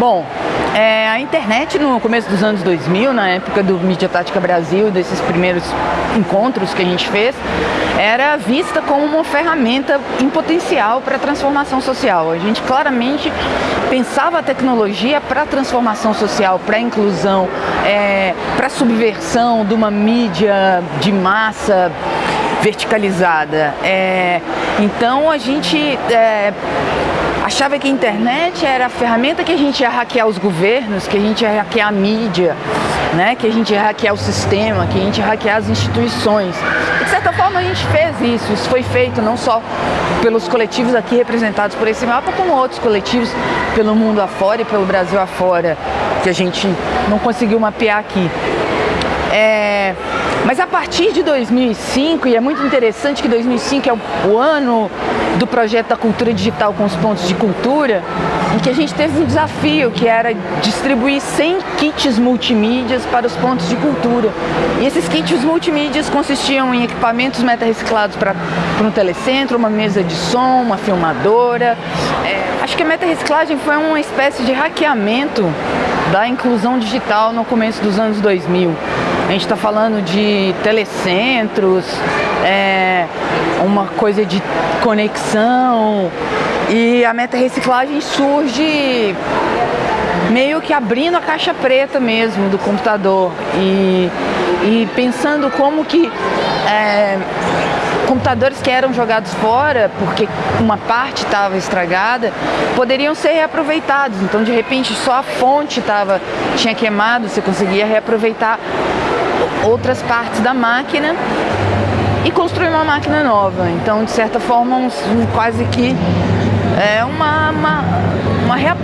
Bom, é, a internet no começo dos anos 2000, na época do Mídia Tática Brasil, desses primeiros encontros que a gente fez, era vista como uma ferramenta em potencial para a transformação social. A gente claramente pensava a tecnologia para a transformação social, para a inclusão, é, para a subversão de uma mídia de massa verticalizada. É, então a gente é, achava que a internet era a ferramenta que a gente ia hackear os governos, que a gente ia hackear a mídia, né? que a gente ia hackear o sistema, que a gente ia hackear as instituições. De certa forma a gente fez isso, isso foi feito não só pelos coletivos aqui representados por esse mapa, como outros coletivos pelo mundo afora e pelo Brasil afora, que a gente não conseguiu mapear aqui. É, mas a partir de 2005, e é muito interessante que 2005 é o, o ano do projeto da cultura digital com os pontos de cultura, em que a gente teve um desafio que era distribuir 100 kits multimídias para os pontos de cultura. E esses kits multimídias consistiam em equipamentos meta-reciclados para um telecentro, uma mesa de som, uma filmadora. É, acho que a meta-reciclagem foi uma espécie de hackeamento da inclusão digital no começo dos anos 2000. A gente está falando de telecentros, é, uma coisa de conexão e a meta reciclagem surge meio que abrindo a caixa preta mesmo do computador e, e pensando como que é, computadores que eram jogados fora, porque uma parte estava estragada, poderiam ser reaproveitados. Então, de repente, só a fonte tava, tinha queimado, você conseguia reaproveitar outras partes da máquina e construir uma máquina nova. Então, de certa forma, um, um, quase que é uma, uma, uma rea,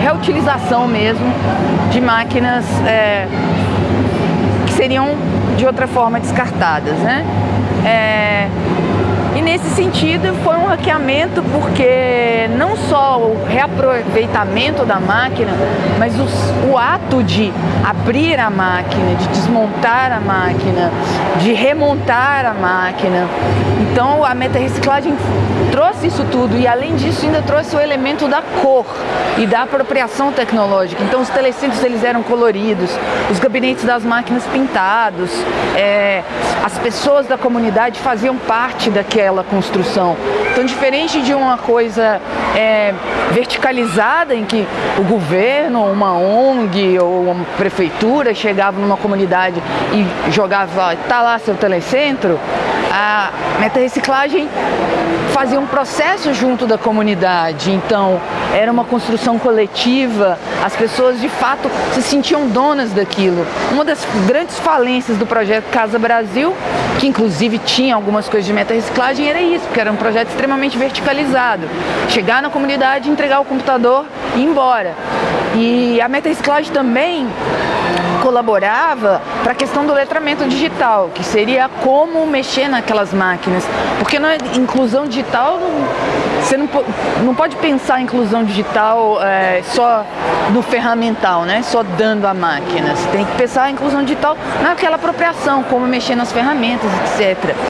reutilização mesmo de máquinas é, seriam de outra forma descartadas. Né? É, e nesse sentido foi um hackeamento porque não só o reaproveitamento da máquina, mas os, o ato de abrir a máquina, de desmontar a máquina, de remontar a máquina. Então a meta-reciclagem trouxe isso tudo e além disso ainda trouxe o elemento da cor e da apropriação tecnológica. Então os telecentros eles eram coloridos, os gabinetes das máquinas pintados, é, as pessoas da comunidade faziam parte daquela aquela construção. Então, diferente de uma coisa é, verticalizada em que o governo, uma ONG ou uma prefeitura chegava numa comunidade e jogava, tá lá seu telecentro, a meta-reciclagem fazia um processo junto da comunidade, então era uma construção coletiva, as pessoas de fato se sentiam donas daquilo. Uma das grandes falências do projeto Casa Brasil, que inclusive tinha algumas coisas de meta-reciclagem, era isso, porque era um projeto extremamente verticalizado. Chegar na comunidade, entregar o computador e ir embora. E a meta-reciclagem também colaborava para a questão do letramento digital, que seria como mexer naquelas máquinas. Porque na inclusão digital, você não, não pode pensar em inclusão digital é, só no ferramental, né? só dando a máquina. Você tem que pensar em inclusão digital naquela apropriação, como mexer nas ferramentas, etc.